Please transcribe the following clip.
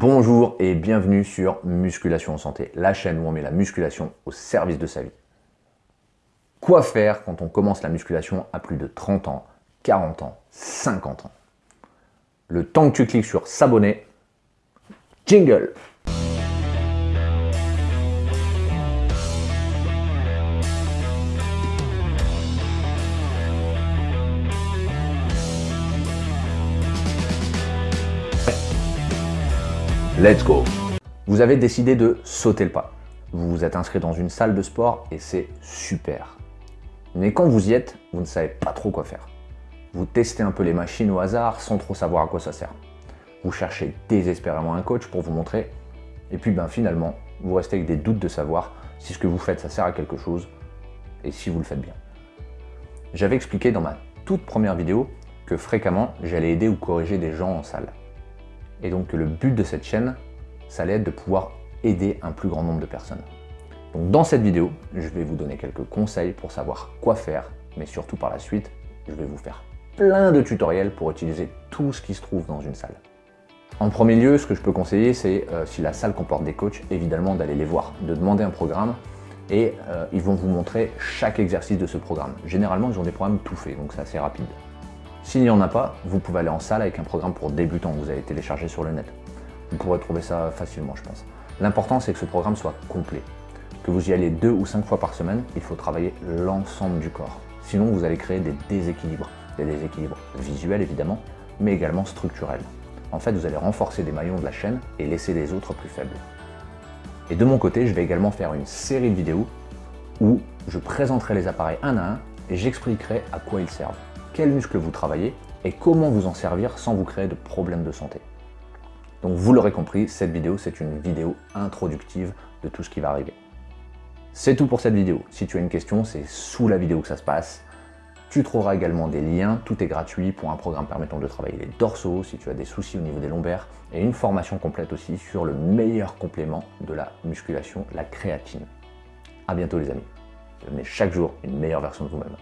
Bonjour et bienvenue sur Musculation en Santé, la chaîne où on met la musculation au service de sa vie. Quoi faire quand on commence la musculation à plus de 30 ans, 40 ans, 50 ans? Le temps que tu cliques sur s'abonner, jingle Let's go Vous avez décidé de sauter le pas. Vous vous êtes inscrit dans une salle de sport et c'est super. Mais quand vous y êtes, vous ne savez pas trop quoi faire. Vous testez un peu les machines au hasard sans trop savoir à quoi ça sert. Vous cherchez désespérément un coach pour vous montrer. Et puis ben, finalement, vous restez avec des doutes de savoir si ce que vous faites ça sert à quelque chose et si vous le faites bien. J'avais expliqué dans ma toute première vidéo que fréquemment j'allais aider ou corriger des gens en salle. Et donc le but de cette chaîne, ça allait être de pouvoir aider un plus grand nombre de personnes. Donc dans cette vidéo, je vais vous donner quelques conseils pour savoir quoi faire, mais surtout par la suite, je vais vous faire plein de tutoriels pour utiliser tout ce qui se trouve dans une salle. En premier lieu, ce que je peux conseiller, c'est euh, si la salle comporte des coachs, évidemment d'aller les voir, de demander un programme et euh, ils vont vous montrer chaque exercice de ce programme. Généralement, ils ont des programmes tout faits, donc c'est assez rapide. S'il n'y en a pas, vous pouvez aller en salle avec un programme pour débutants que vous avez téléchargé sur le net. Vous pourrez trouver ça facilement, je pense. L'important, c'est que ce programme soit complet. Que vous y allez deux ou cinq fois par semaine, il faut travailler l'ensemble du corps. Sinon, vous allez créer des déséquilibres. Des déséquilibres visuels, évidemment, mais également structurels. En fait, vous allez renforcer des maillons de la chaîne et laisser les autres plus faibles. Et de mon côté, je vais également faire une série de vidéos où je présenterai les appareils un à un et j'expliquerai à quoi ils servent quels muscles vous travaillez et comment vous en servir sans vous créer de problèmes de santé. Donc vous l'aurez compris, cette vidéo c'est une vidéo introductive de tout ce qui va arriver. C'est tout pour cette vidéo. Si tu as une question, c'est sous la vidéo que ça se passe. Tu trouveras également des liens, tout est gratuit pour un programme permettant de travailler les dorsaux si tu as des soucis au niveau des lombaires et une formation complète aussi sur le meilleur complément de la musculation, la créatine. A bientôt les amis. Devenez chaque jour une meilleure version de vous-même.